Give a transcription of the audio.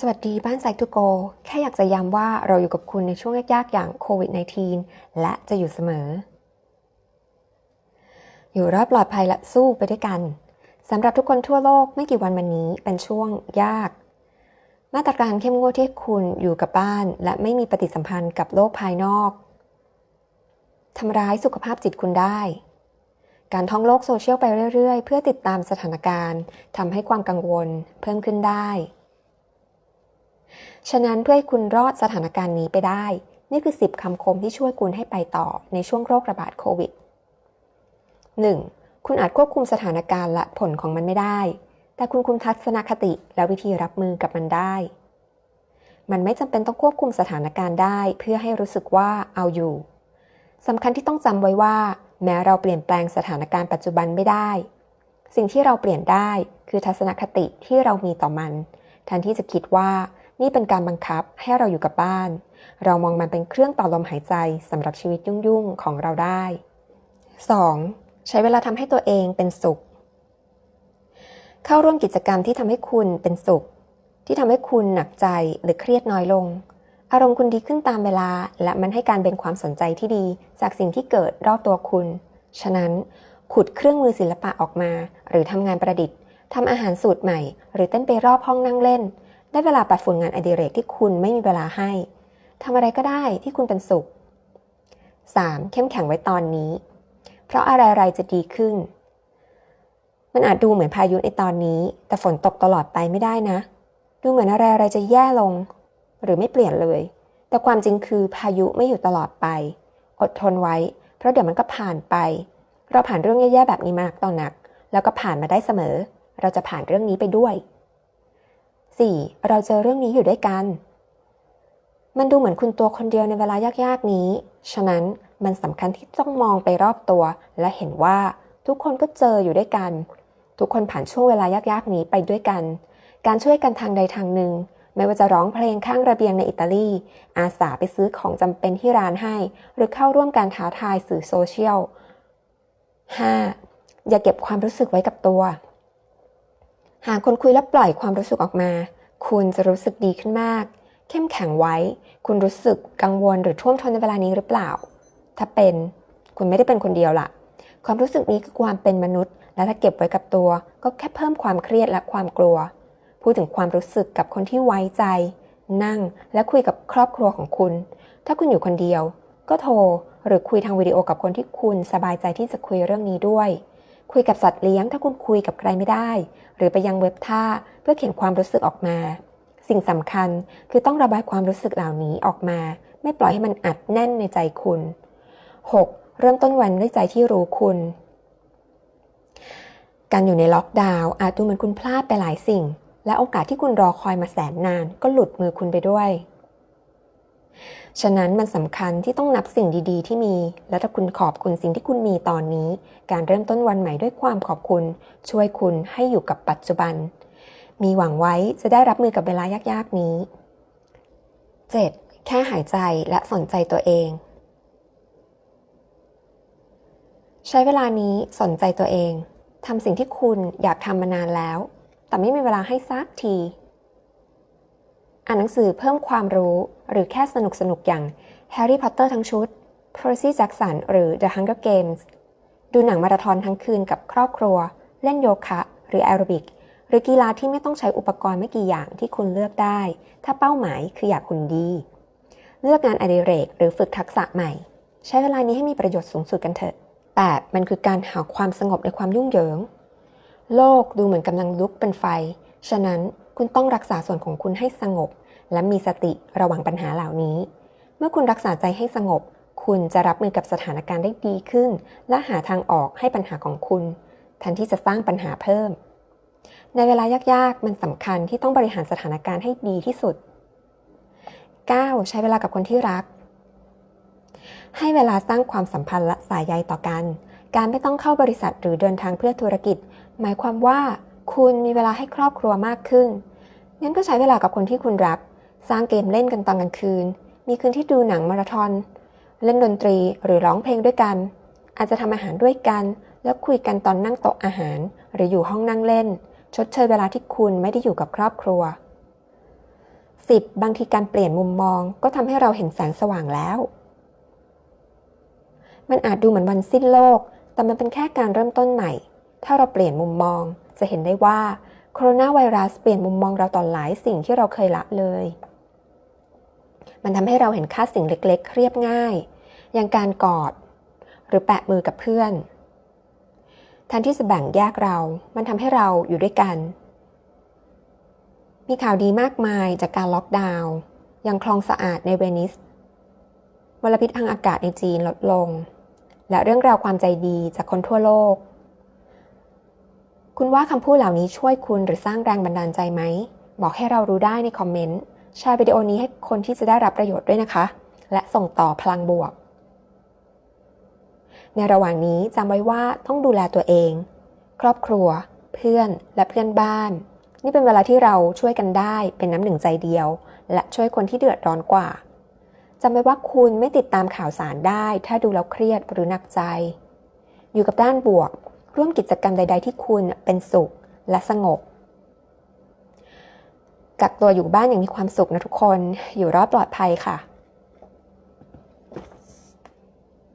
สวัสดีบ้านไซทูโก แค่อยากจะย้ำว่าเราอยู่กับคุณในช่วงยากๆ อย่างโควิด -19 และจะอยู่เสมอ อยู่รอดปลอดภัยและสู้ไปด้วยกันสำหรับทุกคนทั่วโลกไม่กี่วันมานี้เป็นช่วงยาก มาตรการเข้มงวดที่คุณอยู่กับบ้าน และไม่มีปฏิสัมพันธ์กับโลกภายนอกทำร้ายสุขภาพจิตคุณได้ การท่องโลกโซเชียลไปเรื่อยๆ เพื่อติดตามสถานการณ์ทำให้ความกังวลเพิ่มขึ้นได้ ฉะนั้นเพื่อให้คุณรอดสถานการณ์นี้ไปได้ นี่คือ 10คำคมที่ช่วยคุณให้ไปต่อในช่วงโรคระบาดโควิด 1. คุณอาจควบคุมสถานการณ์และผลของมันไม่ได้ แต่คุณคุมทัศนคติและวิธีรับมือกับมันได้ มันไม่จำเป็นต้องควบคุมสถานการณ์ได้ เพื่อให้รู้สึกว่าเอาอยู่สำคัญที่ต้องจำไว้ว่า แม้เราเปลี่ยนแปลงสถานการณ์ปัจจุบันไม่ได้ สิ่งที่เราเปลี่ยนได้คือทัศนคติที่เรามีต่อมันแทนที่จะคิดว่า นี่เป็นการบังคับให้เราอยู่กับบ้าน เรามองมันเป็นเครื่องต่อลมหายใจสำหรับชีวิตยุ่งๆของเราได้ 2. ใช้เวลาทำให้ตัวเองเป็นสุข เข้าร่วมกิจกรรมที่ทำให้คุณเป็นสุข ที่ทำให้คุณหนักใจหรือเครียดน้อยลง อารมณ์คุณดีขึ้นตามเวลา และมันให้การเป็นความสนใจที่ดี จากสิ่งที่เกิดรอบตัวคุณ ฉะนั้น ขุดเครื่องมือศิลปะออกมา หรือทำงานประดิษฐ์ทำอาหารสูตรใหม่ หรือเต้นไปรอบห้องนั่งเล่น ได้เวลาปัดฝุ่นงานอดิเรกที่คุณไม่มีเวลาให้ทำอะไรก็ได้ที่คุณเป็นสุข 3. เข้มแข็งไว้ตอนนี้ เพราะอะไรๆจะดีขึ้น มันอาจดูเหมือนพายุในตอนนี้ แต่ฝนตกตลอดไปไม่ได้นะ ดูเหมือนอะไรๆจะแย่ลง หรือไม่เปลี่ยนเลย แต่ความจริงคือพายุไม่อยู่ตลอดไป อดทนไว้ เพราะเดี๋ยวมันก็ผ่านไป เราผ่านเรื่องแย่ๆแบบนี้มากต่อหนัก แล้วก็ผ่านมาได้เสมอ เราจะผ่านเรื่องนี้ไปด้วย 4. เราเจอเรื่องนี้อยู่ด้วยกัน มันดูเหมือนคุณตัวคนเดียวในเวลายากๆนี้ ฉะนั้นมันสำคัญที่ต้องมองไปรอบตัว และเห็นว่าทุกคนก็เจออยู่ด้วยกัน ทุกคนผ่านช่วงเวลายากๆนี้ไปด้วยกัน การช่วยกันทางใดทางหนึ่ง ไม่ว่าจะร้องเพลงข้างระเบียงในอิตาลี อาสาไปซื้อของจำเป็นที่ร้านให้ หรือเข้าร่วมการท้าทายสื่อโซเชียล 5. อย่าเก็บความรู้สึกไว้กับตัว หากคนคุยและปล่อยความรู้สึกออกมา คุณจะรู้สึกดีขึ้นมาก เข้มแข็งไว้ คุณรู้สึกกังวลหรือท่วมท้นในเวลานี้หรือเปล่า ถ้าเป็นคุณไม่ได้เป็นคนเดียวละความรู้สึกนี้คือความเป็นมนุษย์ และถ้าเก็บไว้กับตัว ก็แค่เพิ่มความเครียดและความกลัว พูดถึงความรู้สึกกับคนที่ไว้ใจ นั่งและคุยกับครอบครัวของคุณ ถ้าคุณอยู่คนเดียว ก็โทรหรือคุยทางวิดีโอกับคนที่คุณสบายใจที่จะคุยเรื่องนี้ด้วย คุยกับสัตว์เลี้ยงถ้าคุณคุยกับใครไม่ได้ หรือไปยังเว็บท่าเพื่อเขียนความรู้สึกออกมา สิ่งสำคัญคือต้องระบายความรู้สึกเหล่านี้ออกมา ไม่ปล่อยให้มันอัดแน่นในใจคุณ 6. เริ่มต้นวันด้วยใจที่รู้คุณ การอยู่ในล็อกดาวน์อาจดูเหมือนคุณพลาดไปหลายสิ่ง และโอกาสที่คุณรอคอยมาแสนนาน ก็หลุดมือคุณไปด้วย ฉะนั้นมันสำคัญที่ต้องนับสิ่งดีๆ ที่มี และถ้าคุณขอบคุณสิ่งที่คุณมีตอนนี้ การเริ่มต้นวันใหม่ด้วยความขอบคุณ ช่วยคุณให้อยู่กับปัจจุบัน มีหวังไว้จะได้รับมือกับเวลายากๆนี้ 7. แค่หายใจและสนใจตัวเอง ใช้เวลานี้สนใจตัวเองทำสิ่งที่คุณอยากทำมานานแล้ว แต่ไม่มีเวลาให้ซักที อ่านหนังสือเพิ่มความรู้หรือแค่สนุกสนุกอย่างแฮร์รี่พอตเตอร์ทั้งชุด Percy Jackson หรือ The Hunger Games ดูหนังมาราธอนทั้งคืนกับครอบครัว เล่นโยคะ หรือแอโรบิก หรือกีฬาที่ไม่ต้องใช้อุปกรณ์ไม่กี่อย่างที่คุณเลือกได้ ถ้าเป้าหมายคืออยากหุ่นดี เลือกงานอดิเรกหรือฝึกทักษะใหม่ ใช้เวลานี้ให้มีประโยชน์สูงสุดกันเถอะ แต่มันคือการหาความสงบในความยุ่งเหยิง โลกดูเหมือนกำลังลุกเป็นไฟ ฉะนั้น คุณต้องรักษาส่วนของคุณให้สงบ และมีสติระวังปัญหาเหล่านี้ เมื่อคุณรักษาใจให้สงบ คุณจะรับมือกับสถานการณ์ได้ดีขึ้น และหาทางออกให้ปัญหาของคุณแทนที่จะสร้างปัญหาเพิ่ม ในเวลายากๆ มันสำคัญที่ต้องบริหารสถานการณ์ให้ดีที่สุด 9. ใช้เวลากับคนที่รัก ให้เวลาสร้างความสัมพันธ์และสายใยต่อกัน การไม่ต้องเข้าบริษัทหรือเดินทางเพื่อธุรกิจ หมายความว่า คุณมีเวลาให้ครอบครัวมากขึ้น งั้นก็ใช้เวลากับคนที่คุณรัก สร้างเกมเล่นกันตอนกลางคืน มีคืนที่ดูหนังมาราธอน เล่นดนตรีหรือร้องเพลงด้วยกัน อาจจะทำอาหารด้วยกัน แล้วคุยกันตอนนั่งโต๊ะอาหาร หรืออยู่ห้องนั่งเล่น ชดเชยเวลาที่คุณไม่ได้อยู่กับครอบครัว 10. บางทีการเปลี่ยนมุมมองก็ทำให้เราเห็นแสงสว่างแล้ว มันอาจดูเหมือนวันสิ้นโลก แต่มันเป็นแค่การเริ่มต้นใหม่ ถ้าเราเปลี่ยนมุมมอง จะเห็นได้ว่าโคโรนาไวรัสเปลี่ยนมุมมองเราต่อหลายสิ่งที่เราเคยละเลย มันทำให้เราเห็นค่าสิ่งเล็กๆ เรียบง่าย อย่างการกอด หรือแปะมือกับเพื่อนแทนที่จะแบ่งแยกเรา มันทำให้เราอยู่ด้วยกัน มีข่าวดีมากมายจากการล็อกดาวน์ยังคลองสะอาดในเวนิสมลพิษทางอากาศในจีนลดลง และเรื่องราวความใจดีจากคนทั่วโลก คุณว่าคำพูดเหล่านี้ช่วยคุณหรือสร้างแรงบันดาลใจไหม บอกให้เรารู้ได้ในคอมเมนต์ แชร์วิดีโอนี้ให้คนที่จะได้รับประโยชน์ด้วยนะคะ และส่งต่อพลังบวก ในระหว่างนี้จำไว้ว่าต้องดูแลตัวเอง ครอบครัว เพื่อนและเพื่อนบ้าน นี่เป็นเวลาที่เราช่วยกันได้เป็นน้ำหนึ่งใจเดียว และช่วยคนที่เดือดร้อนกว่าจำไว้ว่าคุณไม่ติดตามข่าวสารได้ ถ้าดูแล้วเครียดหรือหนักใจ อยู่กับด้านบวก ร่วมกิจกรรมใด ๆ ที่คุณเป็นสุขและสงบ กักตัวอยู่บ้านอย่างมีความสุขนะทุกคน อยู่รอดปลอดภัยค่ะ